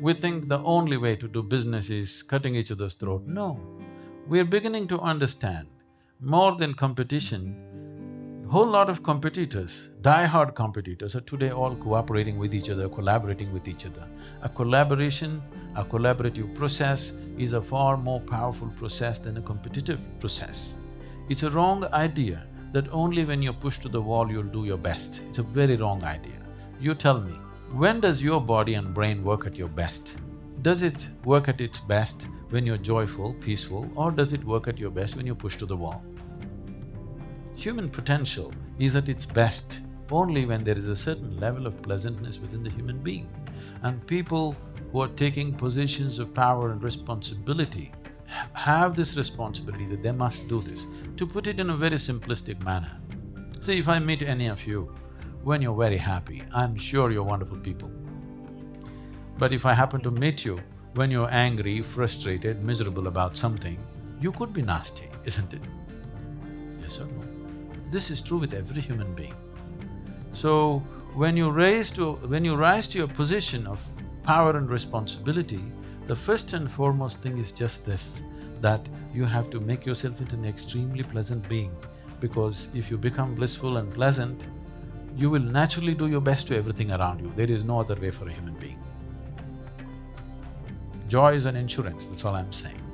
We think the only way to do business is cutting each other's throat. No. We're beginning to understand, more than competition, whole lot of competitors, die-hard competitors are today all cooperating with each other, collaborating with each other. A collaboration, a collaborative process is a far more powerful process than a competitive process. It's a wrong idea that only when you're pushed to the wall you'll do your best. It's a very wrong idea. You tell me, when does your body and brain work at your best? Does it work at its best when you're joyful, peaceful, or does it work at your best when you're pushed to the wall? Human potential is at its best only when there is a certain level of pleasantness within the human being. And people who are taking positions of power and responsibility have this responsibility that they must do this. To put it in a very simplistic manner, see if I meet any of you, when you're very happy, I'm sure you're wonderful people. But if I happen to meet you when you're angry, frustrated, miserable about something, you could be nasty, isn't it? Yes or no? This is true with every human being. So, when you raise to… when you rise to your position of power and responsibility, the first and foremost thing is just this, that you have to make yourself into an extremely pleasant being because if you become blissful and pleasant, you will naturally do your best to everything around you. There is no other way for a human being. Joy is an insurance, that's all I'm saying.